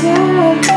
Yeah.